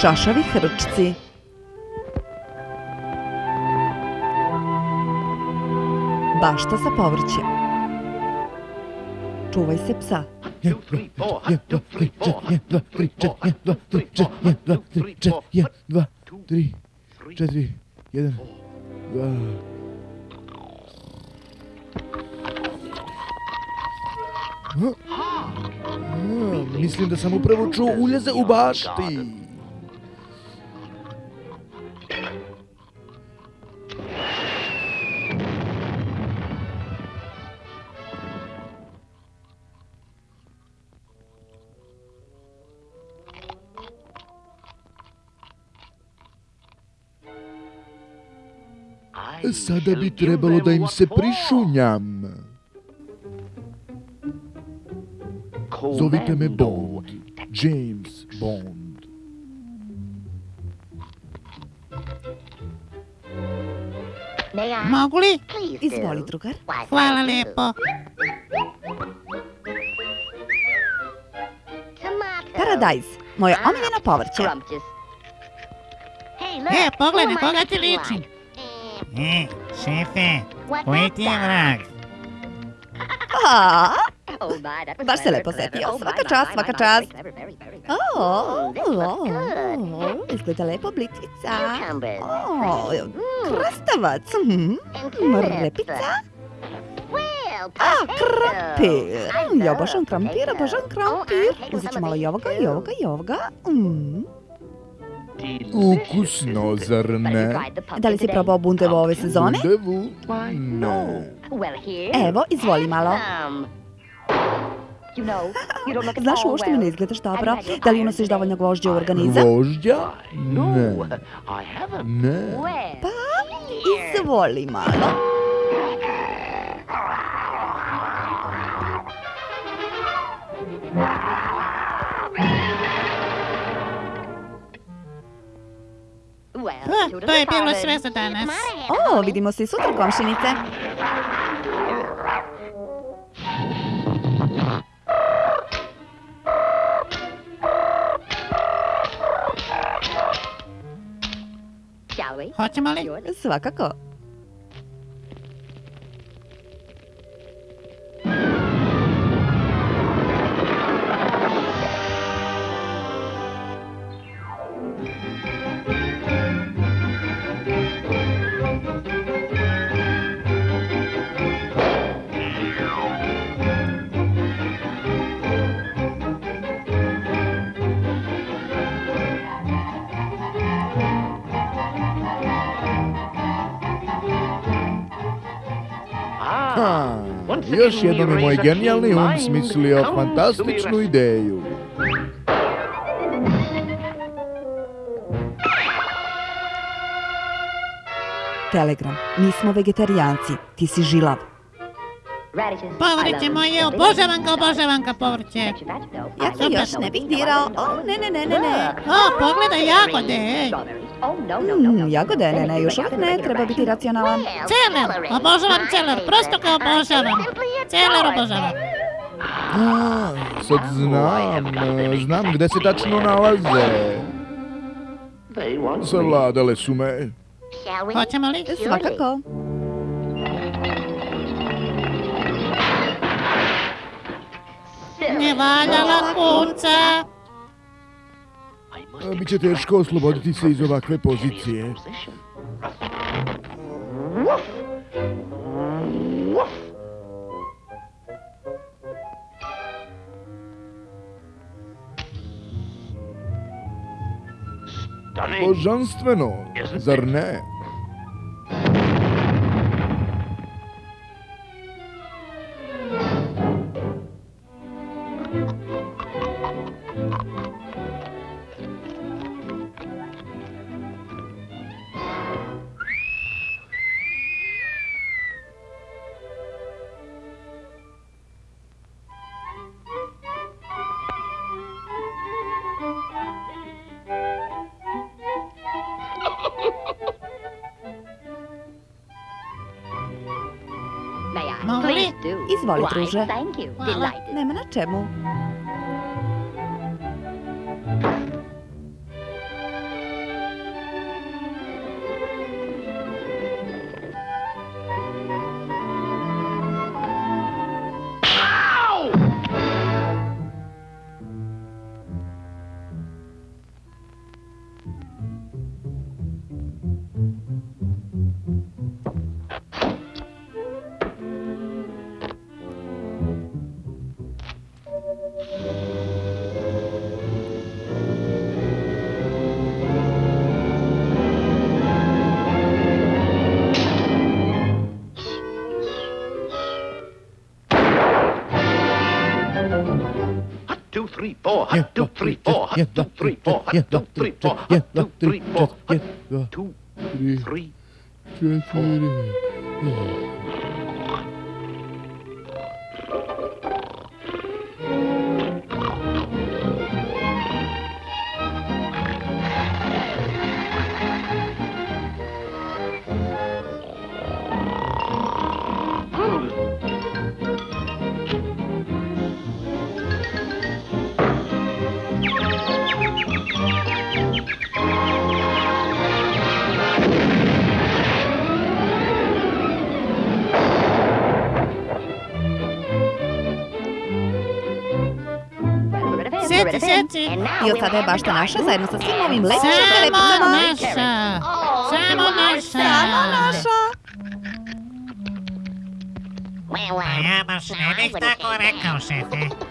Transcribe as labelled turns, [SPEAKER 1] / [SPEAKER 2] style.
[SPEAKER 1] Šašavi hrčci. Bašta za povrće. Čuvaj se psa.
[SPEAKER 2] Četiri, jedan, dva, tri, četiri, jedan, dva, tri, četiri, jedan, dva, tri, četiri, jedan, dva, tri, četiri, jedan, dva. A, Mislim da sam upravo čuo uljeze u bašti. Sada bi trebalo da im se prišunjam. Zovite me Bond. James Bond.
[SPEAKER 3] Mogu li?
[SPEAKER 1] Izvoli, drugar.
[SPEAKER 3] Hvala lijepo.
[SPEAKER 1] Paradajz, moje omiljeno povrće.
[SPEAKER 3] E, pogledaj, koga ti ličim? E, šefe, koji ti je vrag?
[SPEAKER 1] A, baš se lepo setio. Svaka čast, svaka čast. O, o, o, izgleda lepo blitvica. O, krastavac. mhm, Repica. A, krampir. Ja obožavam krampir, obožavam krampir. Uzet ću malo i ovoga, i ovoga, i ovoga. Mm.
[SPEAKER 2] Ukusno, zar ne?
[SPEAKER 1] Da li si probao bundevo ove sezone?
[SPEAKER 2] Bundevu? Ne.
[SPEAKER 1] Evo, izvoli malo. Znaš, uopšte mi ne izgledaš dobro. Da li unosiš dovoljno gvožđa u organizam?
[SPEAKER 2] Gvožđa? Ne. Ne.
[SPEAKER 1] Pa, izvoli malo.
[SPEAKER 3] Ah, to je bilo sve za danas.
[SPEAKER 1] O, vidimo se i sutra, komšinice.
[SPEAKER 3] Hoćemo li?
[SPEAKER 1] Svakako.
[SPEAKER 2] Još jednom je moj genijalni um smislio fantastičnu ideju.
[SPEAKER 1] Telegram. Mi smo vegetarijanci. Ti si žilav.
[SPEAKER 3] Povrće moje, obožavam ga, obožavam ga povrće.
[SPEAKER 1] Ja to još ne bih dirao. O, ne, ne, ne, ne, ne.
[SPEAKER 3] O, pogledaj jagode, ej.
[SPEAKER 1] Mm, jagode, ne, ne, još uvijek ne. Treba biti racionalan.
[SPEAKER 3] Celer, obožavam celer, prosto ga obožavam. Celer obožavam.
[SPEAKER 2] A, sad znam, e, znam gde se tačno nalaze. Zavladale su me.
[SPEAKER 3] Hoćemo li?
[SPEAKER 1] Svakako.
[SPEAKER 3] Ne valjala kunca.
[SPEAKER 2] A, Biće teško osloboditi se iz ovakve pozicije. Božanstveno, zar ne?
[SPEAKER 1] Izvoli, druže.
[SPEAKER 3] Hvala.
[SPEAKER 1] Nema na čemu.
[SPEAKER 4] two, three, four. Hut, two, three, four. Hut, two, three, four.
[SPEAKER 2] Hut,
[SPEAKER 4] two, three, four.
[SPEAKER 2] Hut,
[SPEAKER 4] two, three, four.
[SPEAKER 2] Hut,
[SPEAKER 4] two, three,
[SPEAKER 2] four.
[SPEAKER 3] Seci, seci.
[SPEAKER 1] I od sada je bašta naša zajedno sa svim ovim lećim
[SPEAKER 3] Samo naša. Samo naša.
[SPEAKER 1] Samo naša.
[SPEAKER 3] A ja baš ne bih tako rekao, šefe.